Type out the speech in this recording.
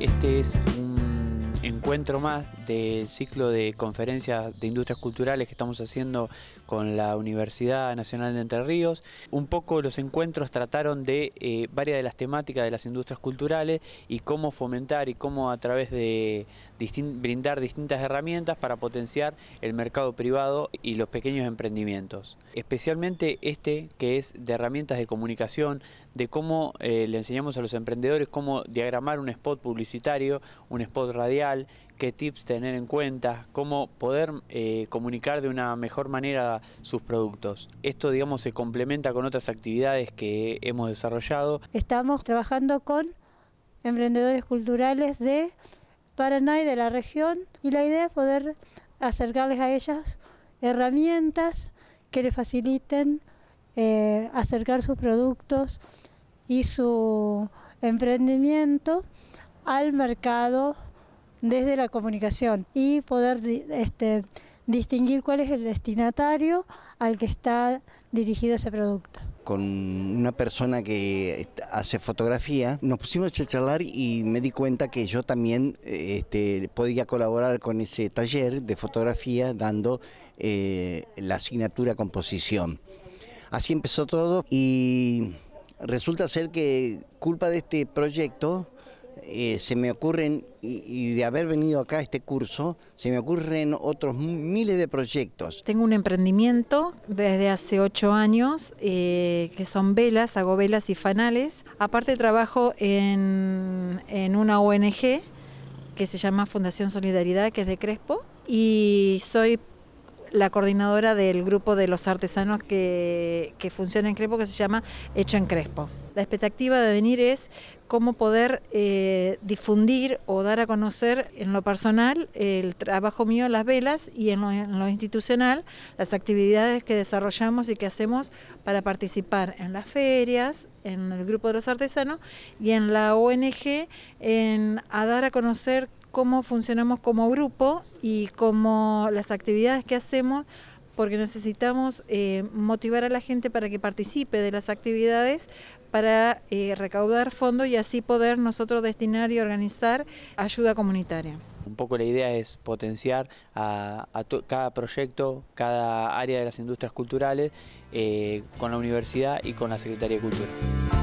Este es un encuentro más del ciclo de conferencias de industrias culturales que estamos haciendo con la Universidad Nacional de Entre Ríos. Un poco los encuentros trataron de eh, varias de las temáticas de las industrias culturales y cómo fomentar y cómo a través de brindar distintas herramientas para potenciar el mercado privado y los pequeños emprendimientos. Especialmente este que es de herramientas de comunicación, de cómo eh, le enseñamos a los emprendedores cómo diagramar un spot publicitario, un spot radial, qué tips tener en cuenta, cómo poder eh, comunicar de una mejor manera sus productos. Esto digamos se complementa con otras actividades que hemos desarrollado. Estamos trabajando con emprendedores culturales de Paraná y de la región y la idea es poder acercarles a ellas herramientas que les faciliten eh, acercar sus productos y su emprendimiento al mercado desde la comunicación y poder este, distinguir cuál es el destinatario al que está dirigido ese producto. Con una persona que hace fotografía, nos pusimos a charlar y me di cuenta que yo también este, podía colaborar con ese taller de fotografía dando eh, la asignatura composición. Así empezó todo y resulta ser que culpa de este proyecto eh, se me ocurren, y, de haber venido acá a este curso, se me ocurren otros miles de proyectos. Tengo un emprendimiento desde hace ocho años, eh, que son velas, hago velas y fanales. Aparte trabajo en, en una ONG que se llama Fundación Solidaridad, que es de Crespo, y soy la coordinadora del grupo de los artesanos que, que funciona en Crespo, que se llama Hecho en Crespo. La expectativa de venir es cómo poder eh, difundir o dar a conocer en lo personal el trabajo mío, las velas, y en lo, institucional, las actividades que desarrollamos y que hacemos para participar en las ferias, en el grupo de los artesanos y en la ONG, en, a dar a conocer cómo funcionamos como grupo y cómo las actividades que hacemos porque necesitamos eh, motivar a la gente para que participe de las actividades para eh, recaudar fondos y así poder nosotros destinar y organizar ayuda comunitaria. Un poco la idea es potenciar a, cada proyecto, cada área de las industrias culturales eh, con la universidad y con la Secretaría de Cultura.